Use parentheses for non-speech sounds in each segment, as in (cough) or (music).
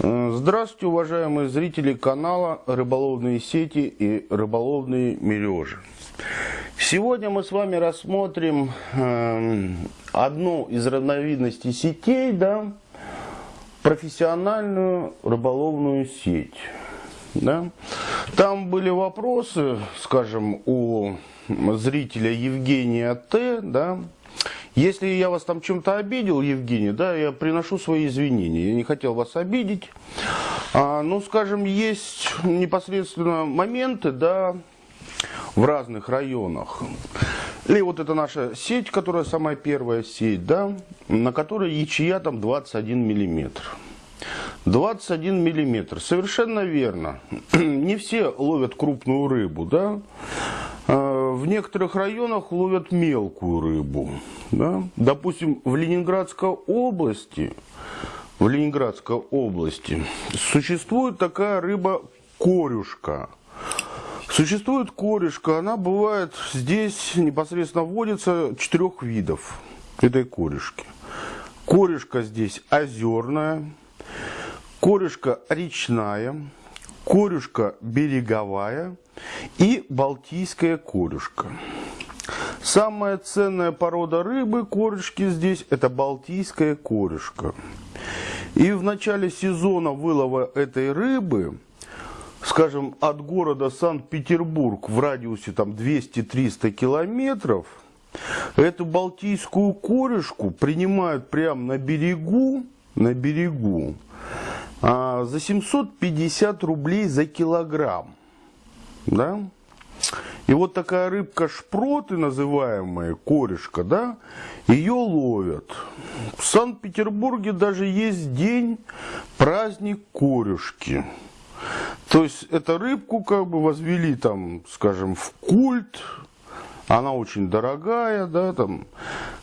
Э, Здравствуйте, уважаемые зрители канала «Рыболовные сети и рыболовные мережи». Сегодня мы с вами рассмотрим э, одну из разновидностей сетей, да, профессиональную рыболовную сеть. Да. Там были вопросы, скажем, у зрителя Евгения Т, да, если я вас там чем-то обидел, Евгений, да, я приношу свои извинения. Я не хотел вас обидеть. А, ну, скажем, есть непосредственно моменты, да, в разных районах. Или вот это наша сеть, которая самая первая сеть, да, на которой ячья там 21 миллиметр. 21 миллиметр, совершенно верно. (clears throat) Не все ловят крупную рыбу, да. В некоторых районах ловят мелкую рыбу. Да? Допустим, в Ленинградской области, в Ленинградской области существует такая рыба корюшка. Существует корешка, она бывает здесь непосредственно вводится четырех видов этой корешки. Корешка здесь озерная, корешка речная, корюшка береговая и балтийская корюшка. Самая ценная порода рыбы, корешки здесь, это балтийская корешка. И в начале сезона вылова этой рыбы, скажем, от города Санкт-Петербург в радиусе там 200-300 километров, эту балтийскую корешку принимают прямо на берегу, на берегу, а, за 750 рублей за килограмм. Да? И вот такая рыбка шпроты, называемая, корешка, да, ее ловят. В Санкт-Петербурге даже есть день, праздник корешки. То есть, эту рыбку как бы возвели там, скажем, в культ, она очень дорогая, да, там,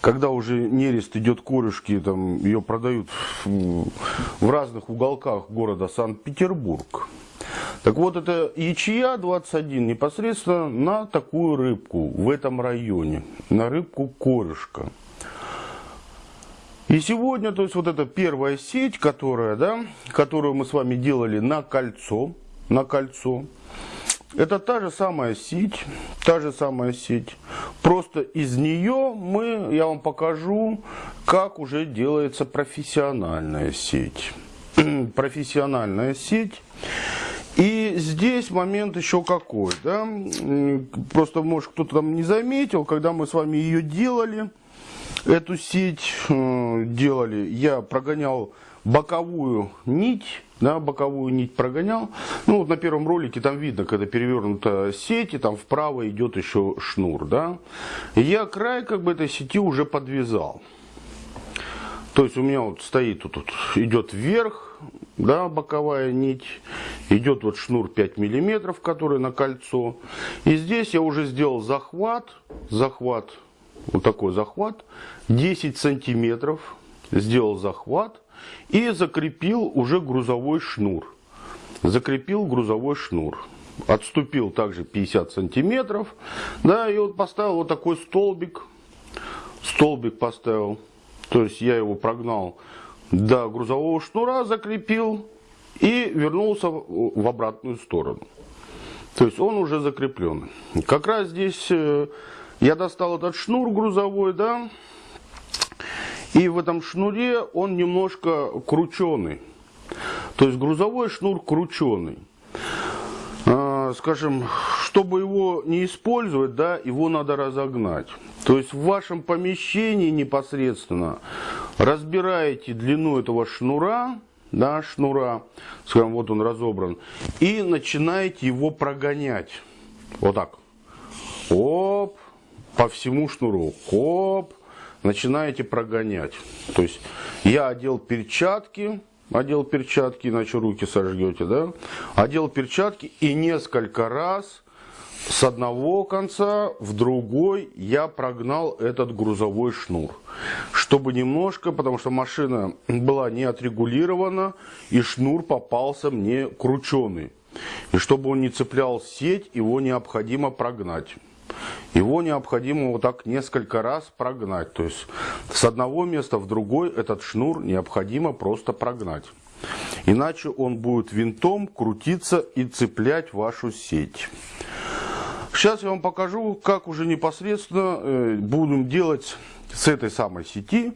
когда уже нерест идет корешки, там, ее продают в, в разных уголках города Санкт-Петербург. Так вот, это ячья 21 непосредственно на такую рыбку в этом районе, на рыбку корешка. И сегодня, то есть вот эта первая сеть, которая, да, которую мы с вами делали на кольцо, на кольцо, это та же самая сеть, та же самая сеть. Просто из нее мы, я вам покажу, как уже делается профессиональная сеть. (clears throat) профессиональная сеть. Здесь момент еще какой, да, просто, может, кто-то там не заметил, когда мы с вами ее делали, эту сеть э, делали, я прогонял боковую нить, да, боковую нить прогонял. Ну, вот на первом ролике там видно, когда перевернута сеть, и там вправо идет еще шнур, да. Я край как бы этой сети уже подвязал. То есть у меня вот стоит, тут, тут идет вверх, да, боковая нить, идет вот шнур 5 миллиметров, который на кольцо. И здесь я уже сделал захват, захват, вот такой захват, 10 сантиметров, сделал захват и закрепил уже грузовой шнур. Закрепил грузовой шнур. Отступил также 50 сантиметров, да, и вот поставил вот такой столбик, столбик поставил. То есть я его прогнал до грузового шнура, закрепил и вернулся в обратную сторону. То есть он уже закреплен. Как раз здесь э, я достал этот шнур грузовой, да, и в этом шнуре он немножко крученый. То есть грузовой шнур крученый. А, скажем, чтобы его не использовать, да, его надо разогнать. То есть в вашем помещении непосредственно разбираете длину этого шнура, да, шнура, скажем, вот он разобран, и начинаете его прогонять. Вот так. Оп, по всему шнуру. Оп, начинаете прогонять. То есть я одел перчатки, одел перчатки, иначе руки сожгете, да? Одел перчатки и несколько раз с одного конца в другой я прогнал этот грузовой шнур. Чтобы немножко, потому что машина была не отрегулирована, и шнур попался мне крученый. И чтобы он не цеплял сеть, его необходимо прогнать. Его необходимо вот так несколько раз прогнать. То есть с одного места в другой этот шнур необходимо просто прогнать. Иначе он будет винтом крутиться и цеплять вашу сеть. Сейчас я вам покажу, как уже непосредственно э, будем делать с этой самой сети,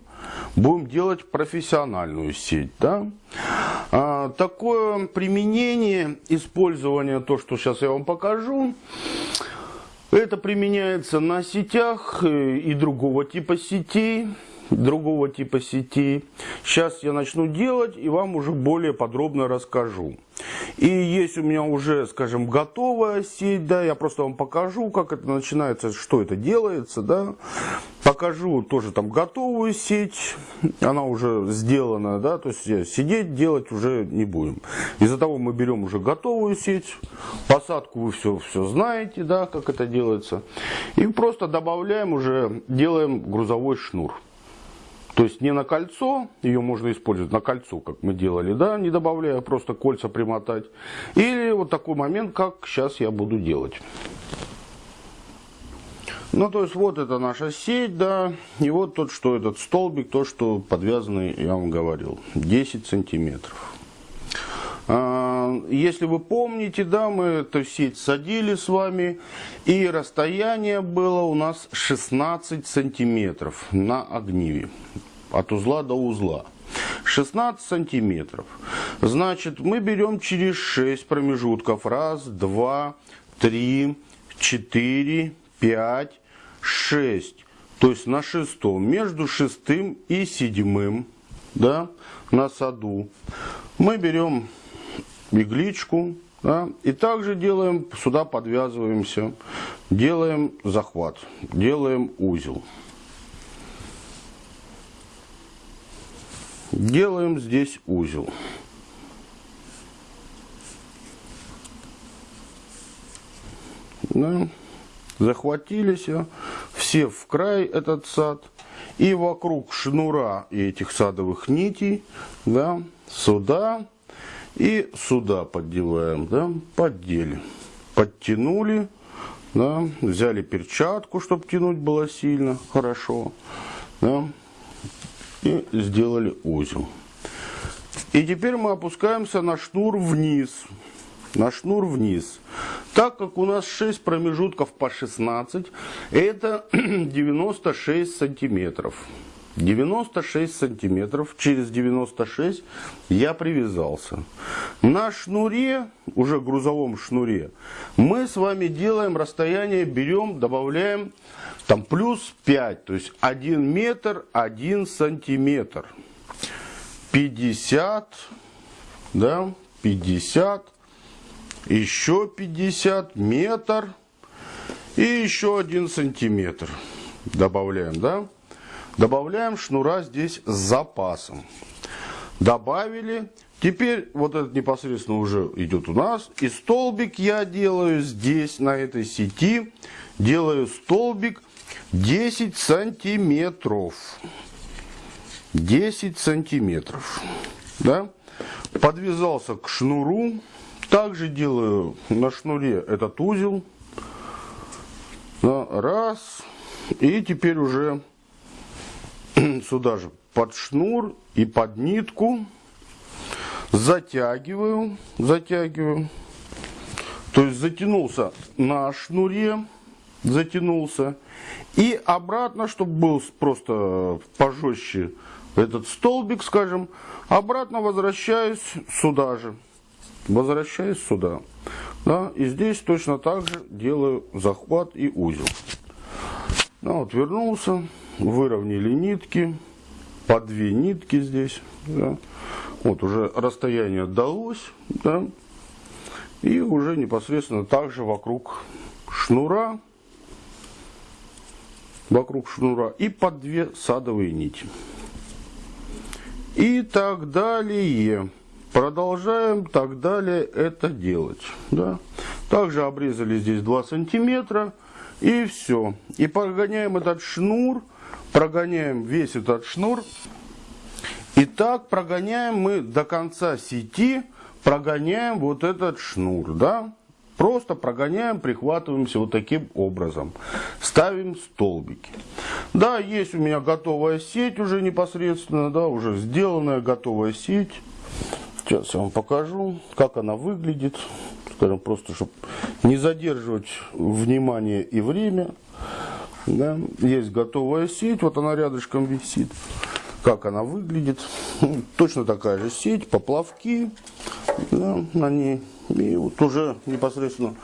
будем делать профессиональную сеть. Да? А, такое применение, использование, то, что сейчас я вам покажу, это применяется на сетях э, и другого типа сетей другого типа сетей. Сейчас я начну делать и вам уже более подробно расскажу. И есть у меня уже, скажем, готовая сеть, да, я просто вам покажу, как это начинается, что это делается, да. Покажу тоже там готовую сеть, она уже сделана, да, то есть сидеть делать уже не будем. Из-за того мы берем уже готовую сеть, посадку вы все, все знаете, да, как это делается. И просто добавляем уже, делаем грузовой шнур. То есть не на кольцо, ее можно использовать на кольцо, как мы делали, да, не добавляя, просто кольца примотать. Или вот такой момент, как сейчас я буду делать. Ну, то есть, вот это наша сеть, да, и вот тот, что этот столбик, то, что подвязанный, я вам говорил, 10 сантиметров. А, если вы помните, да, мы эту сеть садили с вами, и расстояние было у нас 16 сантиметров на огниве от узла до узла. 16 сантиметров. Значит, мы берем через 6 промежутков. Раз, два, три, четыре, пять, шесть. То есть на шестом, между шестым и седьмым, да, на саду, мы берем игличку, да, и также делаем, сюда подвязываемся, делаем захват, делаем узел. Делаем здесь узел. Да. Захватились все в край этот сад. И вокруг шнура и этих садовых нитей, да, сюда и сюда поддеваем, да, поддели. Подтянули, да, взяли перчатку, чтобы тянуть было сильно, хорошо, да, и сделали узел. И теперь мы опускаемся на шнур вниз. На шнур вниз. Так как у нас 6 промежутков по 16, это (clears throat) 96 сантиметров. 96 сантиметров, через 96 я привязался. На шнуре, уже грузовом шнуре, мы с вами делаем расстояние, берем, добавляем там плюс 5, то есть 1 метр 1 сантиметр. 50, да, 50, еще 50, метр и еще 1 сантиметр. Добавляем, да? Добавляем шнура здесь с запасом. Добавили. Теперь вот этот непосредственно уже идет у нас. И столбик я делаю здесь, на этой сети. Делаю столбик 10 сантиметров. 10 сантиметров. Да? Подвязался к шнуру. Также делаю на шнуре этот узел. Раз. И теперь уже (clears throat) сюда же под шнур и под нитку затягиваю, затягиваю. То есть затянулся на шнуре, затянулся. И обратно, чтобы был просто пожестче этот столбик, скажем, обратно возвращаюсь сюда же. Возвращаюсь сюда. Да, и здесь точно так же делаю захват и узел. Ну, вот вернулся выровняли нитки, по две нитки здесь. Да. Вот уже расстояние далось, да, и уже непосредственно также вокруг шнура, вокруг шнура и под две садовые нити. И так далее. Продолжаем так далее это делать. Да. Также обрезали здесь 2 сантиметра. И все. И прогоняем этот шнур прогоняем весь этот шнур. И так прогоняем мы до конца сети, прогоняем вот этот шнур, да. Просто прогоняем, прихватываемся вот таким образом. Ставим столбики. Да, есть у меня готовая сеть уже непосредственно, да, уже сделанная готовая сеть. Сейчас я вам покажу, как она выглядит. Скажем, просто, чтобы не задерживать внимание и время. Да. Есть готовая сеть, вот она рядышком висит. Как она выглядит. Точно такая же сеть, поплавки да, на ней. И вот уже непосредственно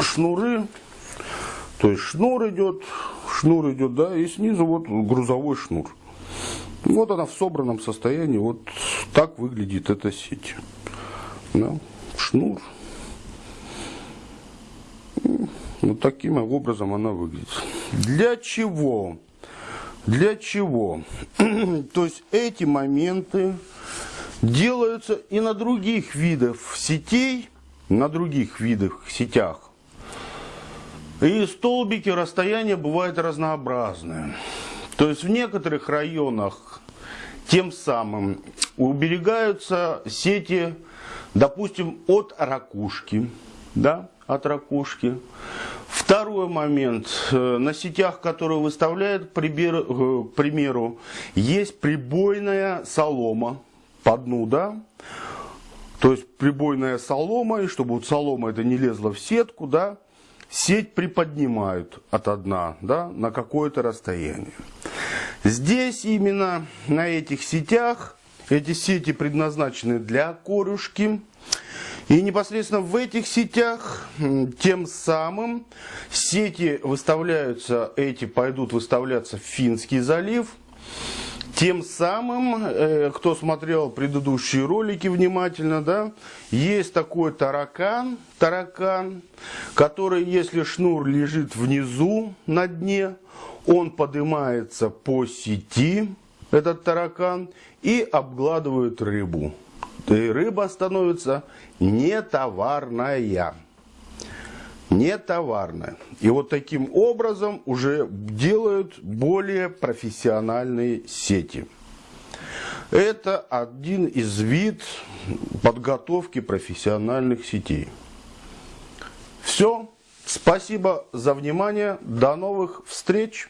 шнуры. То есть шнур идет, шнур идет, да, и снизу вот грузовой шнур. Вот она в собранном состоянии, вот так выглядит эта сеть. Да, шнур. Вот таким образом она выглядит. Для чего? Для чего? (clears throat) То есть эти моменты делаются и на других видах сетей, на других видах сетях. И столбики расстояния бывают разнообразные. То есть в некоторых районах тем самым уберегаются сети, допустим, от ракушки, да, от ракушки. Второй момент. Э, на сетях, которые выставляют, к э, примеру, есть прибойная солома по дну, да, то есть прибойная солома, и чтобы вот солома это не лезла в сетку, да, сеть приподнимают от дна, да, на какое-то расстояние. Здесь именно на этих сетях, эти сети предназначены для корюшки, и непосредственно в этих сетях тем самым сети выставляются, эти пойдут выставляться в Финский залив. Тем самым, э, кто смотрел предыдущие ролики внимательно, да, есть такой таракан, таракан, который, если шнур лежит внизу на дне, он поднимается по сети, этот таракан, и обгладывает рыбу и рыба становится нетоварная. Нетоварная. И вот таким образом уже делают более профессиональные сети. Это один из вид подготовки профессиональных сетей. Все. Спасибо за внимание. До новых встреч.